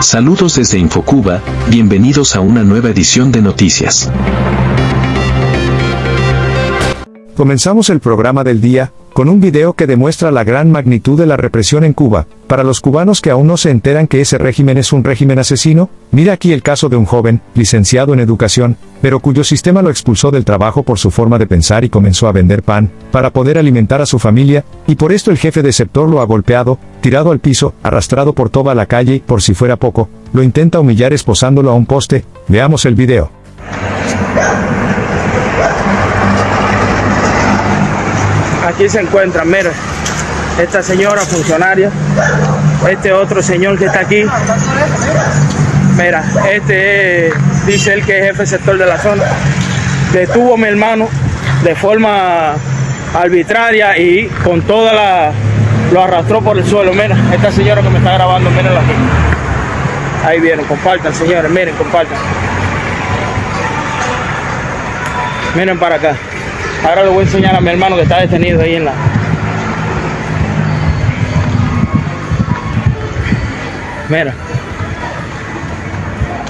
Saludos desde Infocuba, bienvenidos a una nueva edición de noticias. Comenzamos el programa del día, con un video que demuestra la gran magnitud de la represión en Cuba. Para los cubanos que aún no se enteran que ese régimen es un régimen asesino, mira aquí el caso de un joven, licenciado en educación, pero cuyo sistema lo expulsó del trabajo por su forma de pensar y comenzó a vender pan, para poder alimentar a su familia, y por esto el jefe de sector lo ha golpeado, tirado al piso, arrastrado por toda la calle y, por si fuera poco, lo intenta humillar esposándolo a un poste. Veamos el video. Aquí se encuentran, mira, esta señora funcionaria, este otro señor que está aquí. Mira, este dice él que es jefe sector de la zona. Detuvo a mi hermano de forma arbitraria y con toda la... lo arrastró por el suelo. Mira, esta señora que me está grabando, mírenla aquí. Ahí vieron, compartan señores, miren, compartan. Miren para acá. Ahora le voy a enseñar a mi hermano que está detenido ahí en la... Mira.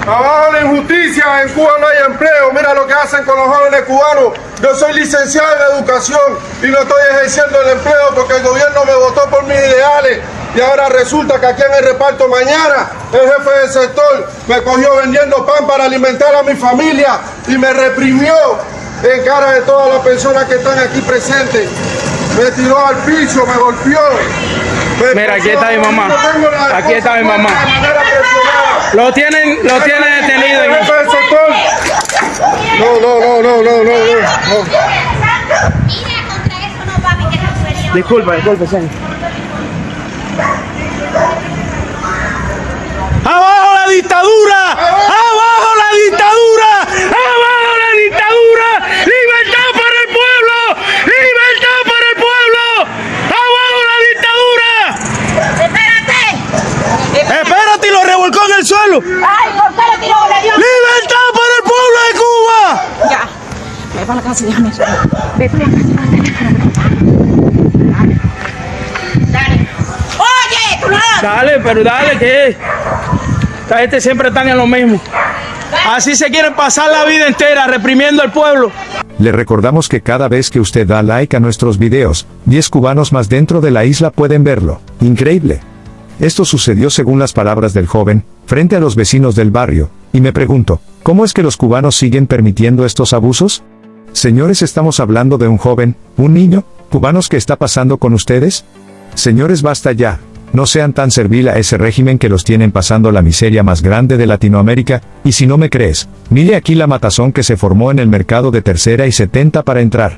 Abajo la injusticia, en Cuba no hay empleo. Mira lo que hacen con los jóvenes cubanos. Yo soy licenciado en educación y no estoy ejerciendo el empleo porque el gobierno me votó por mis ideales. Y ahora resulta que aquí en el reparto mañana el jefe del sector me cogió vendiendo pan para alimentar a mi familia y me reprimió en cara de todas las personas que están aquí presentes. Me tiró al piso, me golpeó. me Mira, aquí está mi mamá. Aquí está mi mamá. Lo tienen, lo tienen detenido. No, no, no, no, no, no, no. no. Mira, contra eso no va mi querer Disculpa, disculpa, señor. ¡Abajo la dictadura! ¡Abajo la dictadura! ¡Abajo la dictadura! ¡Libertad para el pueblo! ¡Libertad para el pueblo! ¡Abajo la dictadura! ¡Espérate! ¡Espérate! Y lo revolcó en el suelo. ¡Ay, por qué lo tiró! ¡Libertad para el pueblo de Cuba! Ya. Me va a la casa, déjame eso. Ve tú a la casa. Dale. Oye, tú no. Dale, pero dale que esta gente siempre están en lo mismo. Así se quieren pasar la vida entera reprimiendo al pueblo. Le recordamos que cada vez que usted da like a nuestros videos, 10 cubanos más dentro de la isla pueden verlo. Increíble. Esto sucedió según las palabras del joven, frente a los vecinos del barrio, y me pregunto, ¿cómo es que los cubanos siguen permitiendo estos abusos? Señores, estamos hablando de un joven, un niño, cubanos que está pasando con ustedes? Señores, basta ya. No sean tan servil a ese régimen que los tienen pasando la miseria más grande de Latinoamérica, y si no me crees, mire aquí la matazón que se formó en el mercado de tercera y 70 para entrar.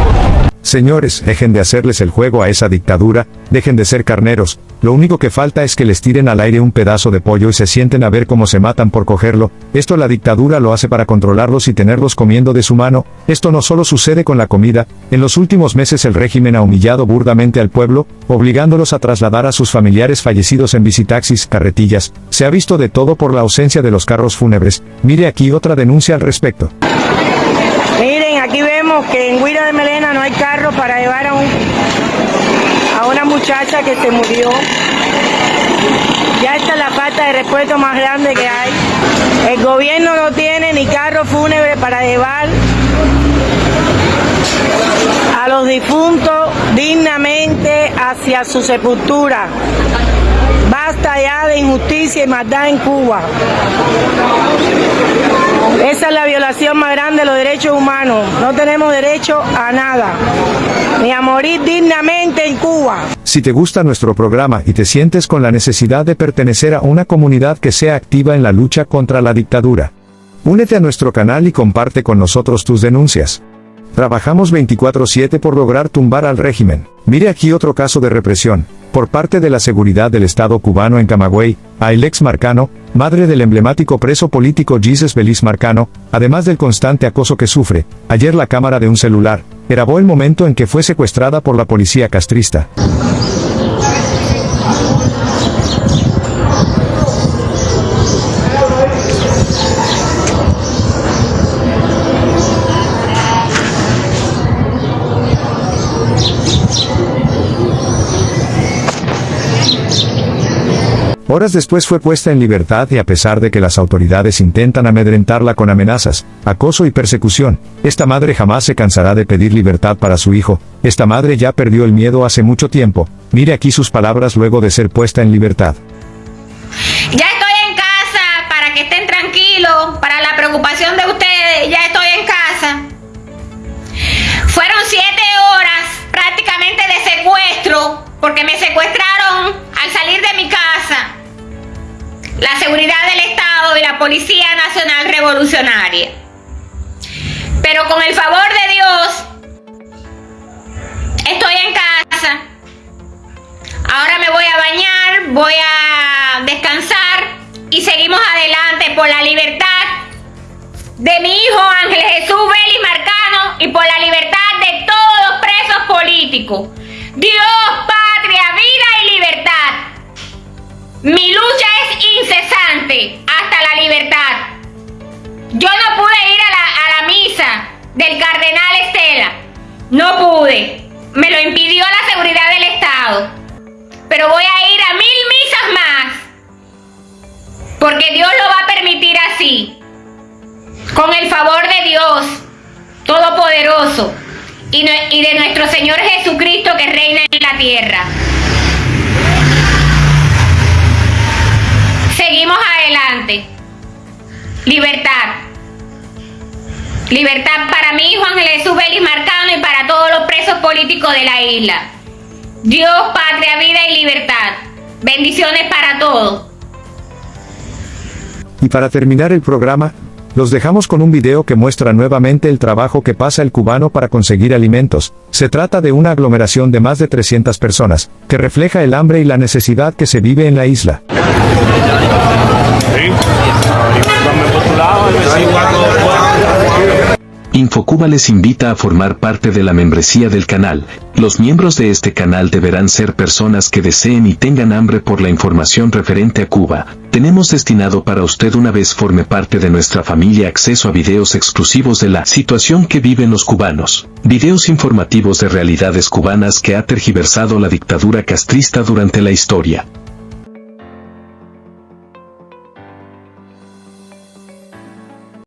Señores, dejen de hacerles el juego a esa dictadura, dejen de ser carneros, lo único que falta es que les tiren al aire un pedazo de pollo y se sienten a ver cómo se matan por cogerlo, esto la dictadura lo hace para controlarlos y tenerlos comiendo de su mano, esto no solo sucede con la comida, en los últimos meses el régimen ha humillado burdamente al pueblo, obligándolos a trasladar a sus familiares fallecidos en visitaxis, carretillas, se ha visto de todo por la ausencia de los carros fúnebres, mire aquí otra denuncia al respecto. Aquí vemos que en Guira de Melena no hay carro para llevar a, un, a una muchacha que se murió. Ya esta es la falta de respeto más grande que hay. El gobierno no tiene ni carro fúnebre para llevar a los difuntos dignamente hacia su sepultura. Basta ya de injusticia y maldad en Cuba. Esa es la violación más derechos. No tenemos derecho a nada, ni a morir dignamente en Cuba. Si te gusta nuestro programa y te sientes con la necesidad de pertenecer a una comunidad que sea activa en la lucha contra la dictadura, únete a nuestro canal y comparte con nosotros tus denuncias. Trabajamos 24/7 por lograr tumbar al régimen. Mire aquí otro caso de represión, por parte de la seguridad del Estado cubano en Camagüey, a el ex Marcano, madre del emblemático preso político Jesus Belis Marcano, además del constante acoso que sufre, ayer la cámara de un celular, grabó el momento en que fue secuestrada por la policía castrista. Horas después fue puesta en libertad y a pesar de que las autoridades intentan amedrentarla con amenazas, acoso y persecución, esta madre jamás se cansará de pedir libertad para su hijo, esta madre ya perdió el miedo hace mucho tiempo, mire aquí sus palabras luego de ser puesta en libertad. Ya estoy en casa para que estén tranquilos, para la preocupación de ustedes, ya estoy en casa. Fueron siete horas prácticamente de secuestro, porque me secuestraron la seguridad del Estado y la Policía Nacional Revolucionaria. Pero con el favor de Dios, estoy en casa. Ahora me voy a bañar, voy a descansar y seguimos adelante por la libertad de mi hijo Ángel Jesús Vélez Marcano y por la libertad de todos los presos políticos. Dios, patria, vida y libertad. Mi lucha incesante hasta la libertad. Yo no pude ir a la, a la misa del cardenal Estela. No pude. Me lo impidió la seguridad del Estado. Pero voy a ir a mil misas más. Porque Dios lo va a permitir así. Con el favor de Dios Todopoderoso y, y de nuestro Señor Jesucristo que reina en la tierra. Seguimos adelante. Libertad. Libertad para mí, Juan Jesús Vélez Marcano y para todos los presos políticos de la isla. Dios, patria, vida y libertad. Bendiciones para todos. Y para terminar el programa, los dejamos con un video que muestra nuevamente el trabajo que pasa el cubano para conseguir alimentos. Se trata de una aglomeración de más de 300 personas, que refleja el hambre y la necesidad que se vive en la isla. Infocuba les invita a formar parte de la membresía del canal. Los miembros de este canal deberán ser personas que deseen y tengan hambre por la información referente a Cuba. Tenemos destinado para usted una vez forme parte de nuestra familia acceso a videos exclusivos de la situación que viven los cubanos. Videos informativos de realidades cubanas que ha tergiversado la dictadura castrista durante la historia.